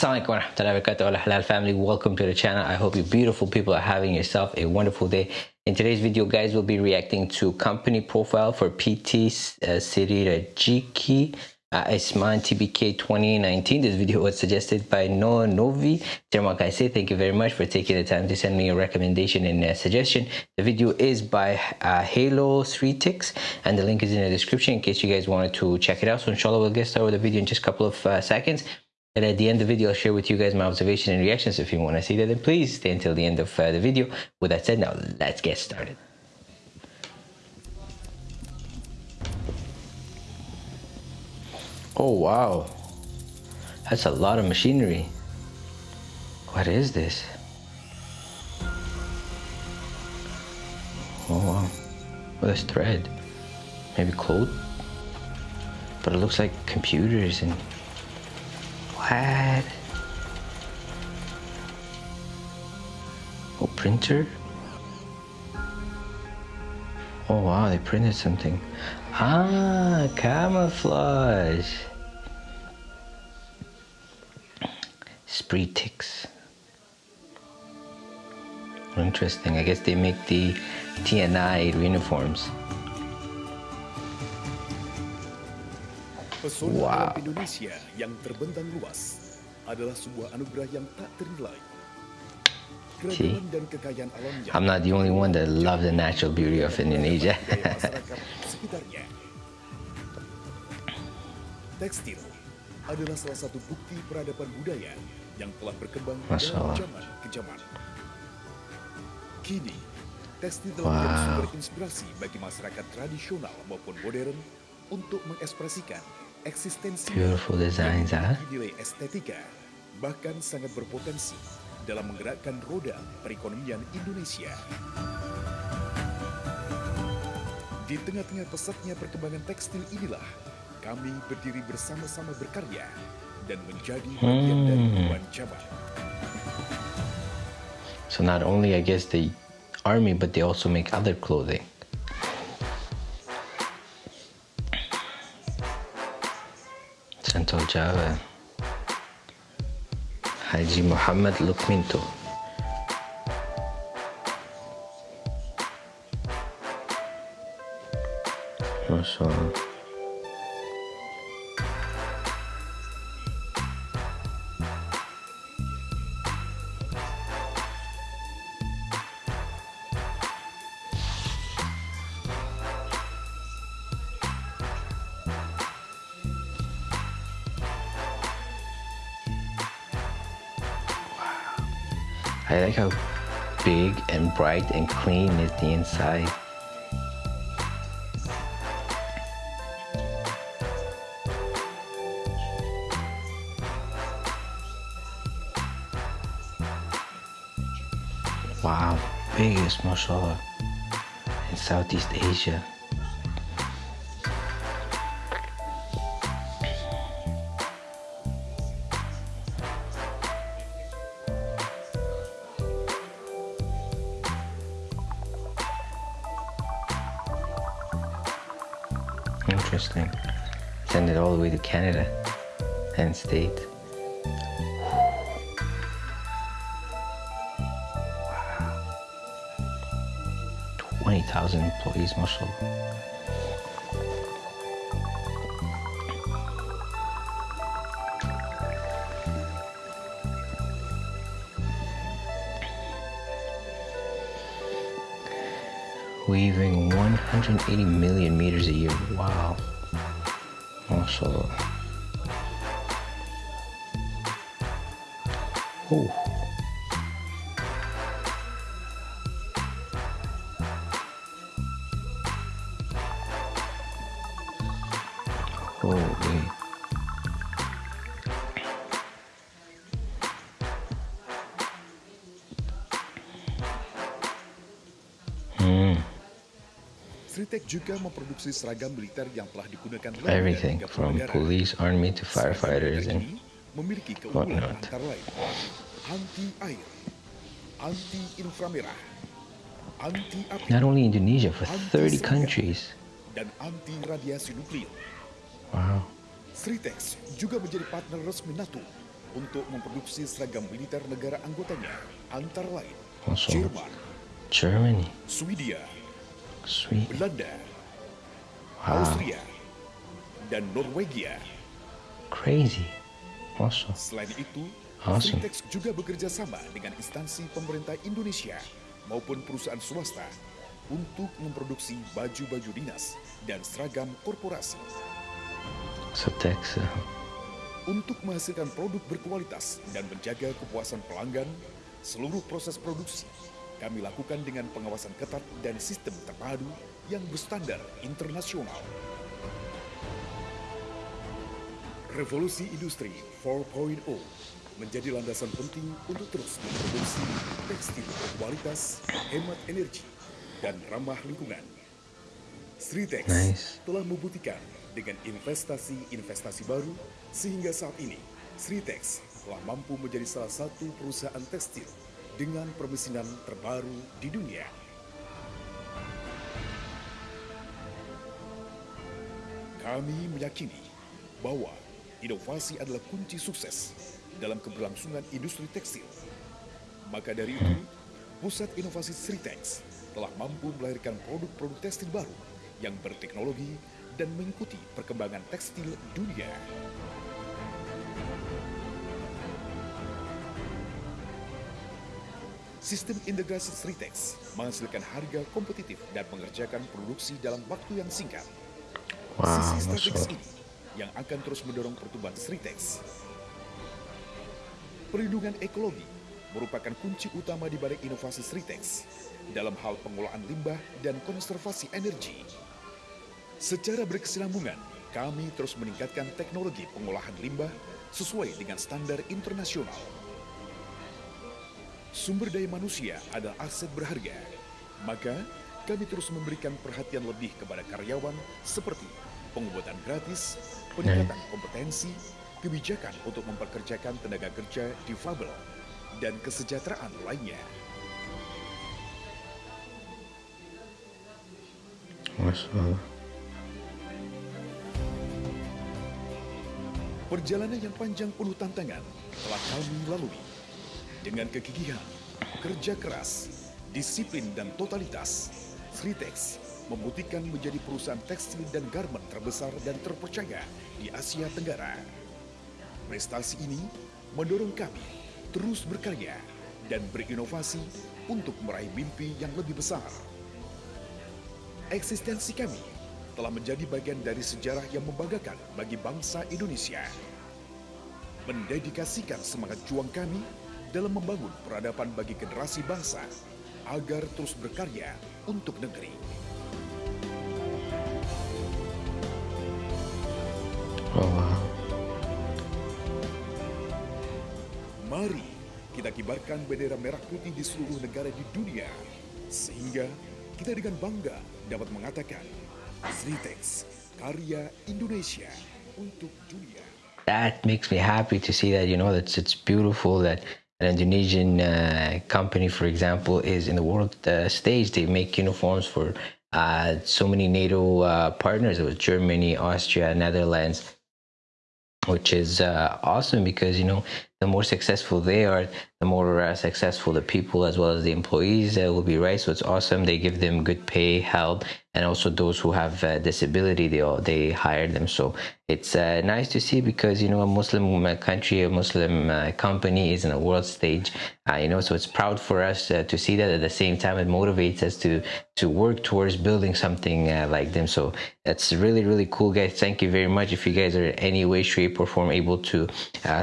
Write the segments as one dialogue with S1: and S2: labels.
S1: Assalamualaikum warahmatullahi wabarakatuh halal family. Welcome to the channel. I hope you beautiful people are having yourself a wonderful day. In today's video guys we'll be reacting to company profile for PT uh, Sirira Jiki uh, Isman TBK 2019 this video was suggested by Noah Novi. Terima kasih thank you very much for taking the time to send me a recommendation and a suggestion? The video is by uh, Halo 3tix and the link is in the description in case you guys wanted to check it out. So inshallah we'll get started with the video in just a couple of uh, seconds and at the end of the video, I'll share with you guys my observation and reactions. If you want to see that, then please stay until the end of uh, the video. With that said, now let's get started. Oh, wow. That's a lot of machinery. What is this? Oh, wow. Well, there's thread. Maybe cloth? But it looks like computers and Oh, printer? Oh wow, they printed something. Ah, camouflage. Spreetix. Interesting. I guess they make the TNI uniforms.
S2: Pesona wow. Indonesia yang terbentang luas adalah sebuah anugerah yang tak ternilai.
S1: See, I'm not the only one that loves the natural beauty of Indonesia.
S2: Tekstil adalah salah satu bukti peradaban budaya yang telah berkembang dari zaman ke zaman. Kini, tekstil telah wow. menjadi sumber inspirasi bagi masyarakat tradisional maupun modern untuk mengekspresikan eksistensi
S1: beautiful designs
S2: nilai estetika bahkan sangat berpotensi dalam menggerakkan roda perekonomian Indonesia. Di tengah-tengah pesatnya perkembangan tekstil inilah kami berdiri bersama-sama berkarya dan menjadi bagian hmm. dari perubahan zaman.
S1: So not only I guess the army but they also make other clothing. Central Java هيجي محمد لوكمينتو. ما شاء الله. I like how big and bright and clean is the inside. Wow, biggest mashallah in Southeast Asia. Interesting. Send it all the way to Canada and state. Wow. 20,000 employees, mashallah. Weaving 180 million meters a year. Wow. Also. Oh. Holy.
S2: Sritek juga memproduksi seragam militer yang telah digunakan
S1: Everything from police, army to firefighters and
S2: memiliki keunggulan antara lain anti air, anti inframerah, anti api,
S1: not only Indonesia for 30 countries
S2: dan anti radiasi nuklir.
S1: Wow.
S2: Sritex juga menjadi partner resmi NATO untuk memproduksi seragam militer negara anggotanya, antara lain
S1: Allah.
S2: Jerman,
S1: Germany,
S2: Swedia,
S1: sweet.
S2: Belanda,
S1: Wow,
S2: Austria, dan Norwegia.
S1: crazy. Awesome.
S2: Selain itu,
S1: Awesome.
S2: Fritex juga bekerja sama dengan instansi pemerintah Indonesia maupun perusahaan swasta untuk memproduksi baju-baju dinas dan seragam korporasi.
S1: So Texas.
S2: Untuk menghasilkan produk berkualitas dan menjaga kepuasan pelanggan, seluruh proses produksi kami lakukan dengan pengawasan ketat dan sistem terpadu yang berstandar internasional. Revolusi industri 4.0 menjadi landasan penting untuk terus memproduksi tekstil berkualitas, hemat energi, dan ramah lingkungan. Sritex
S1: Nice.
S2: telah membuktikan dengan investasi-investasi baru sehingga saat ini Sritex telah mampu menjadi salah satu perusahaan tekstil dengan permesinan terbaru di dunia. Kami meyakini bahwa inovasi adalah kunci sukses dalam keberlangsungan industri tekstil. Maka dari itu, Pusat Inovasi Sritex telah mampu melahirkan produk-produk tekstil baru yang berteknologi dan mengikuti perkembangan tekstil dunia. Sistem integrasi Sritex menghasilkan harga kompetitif dan mengerjakan produksi dalam waktu yang singkat.
S1: Wow,
S2: Sisi strategis ini yang akan terus mendorong pertumbuhan Sritex. Perlindungan ekologi merupakan kunci utama di balik inovasi Sritex dalam hal pengolahan limbah dan konservasi energi. Secara berkesinambungan, kami terus meningkatkan teknologi pengolahan limbah sesuai dengan standar internasional. Sumber daya manusia adalah aset berharga, maka kami terus memberikan perhatian lebih kepada karyawan seperti pengobatan gratis, peningkatan kompetensi, kebijakan untuk memperkerjakan tenaga kerja difabel, dan kesejahteraan lainnya. Perjalanan yang panjang penuh tantangan telah kami lalui. Dengan kegigihan, kerja keras, disiplin dan totalitas, Sritex membuktikan menjadi perusahaan tekstil dan garment terbesar dan terpercaya di Asia Tenggara. Prestasi ini mendorong kami terus berkarya dan berinovasi untuk meraih mimpi yang lebih besar. Eksistensi kami telah menjadi bagian dari sejarah yang membanggakan bagi bangsa Indonesia. Mendedikasikan semangat juang kami dalam membangun peradaban bagi generasi bangsa agar terus berkarya untuk negeri.
S1: Oh, wow.
S2: Mari kita kibarkan bendera merah putih di seluruh negara di dunia sehingga kita dengan bangga dapat mengatakan Sritex karya Indonesia untuk dunia.
S1: that makes me happy to see that you know that's it's beautiful that an Indonesian uh, company, for example, is in the world uh, stage. They make uniforms for uh, so many NATO uh, partners. It was Germany, Austria, Netherlands, which is uh, awesome because you know the more successful they are, the more uh, successful the people as well as the employees will be. Right, so it's awesome. They give them good pay, help, and also those who have uh, disability, they they hire them. So it's uh, nice to see because you know a Muslim uh, country, a Muslim uh, company is in a world stage. Uh, you know, so it's proud for us to see that. At the same time, it motivates us to to work towards building something like them. So that's really really cool, guys. Thank you very much. If you guys are in any way, shape, or form able to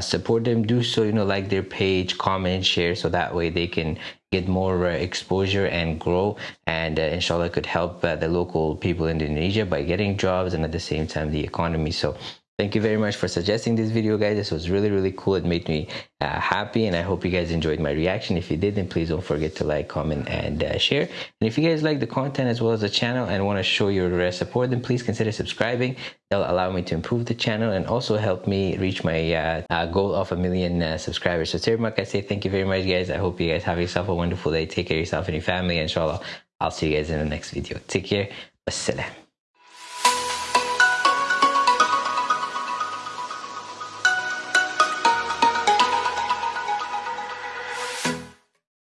S1: support them, do so. You know, like their page, comment, share, so that way they can get more uh, exposure and grow and uh, inshallah could help uh, the local people in Indonesia by getting jobs and at the same time the economy. So thank you very much for suggesting this video guys. This was really really cool. It made me uh, happy and I hope you guys enjoyed my reaction. If you did then please don't forget to like comment and uh, share. And if you guys like the content as well as the channel and want to show your support then please consider subscribing. That'll allow me to improve the channel and also help me reach my uh, uh, goal of a million uh, subscribers. So Termak I say thank you very much guys. I hope you guys have yourself a wonderful day. Take care of yourself and your family inshallah I'll see you guys in the next video. Take care. Wassalam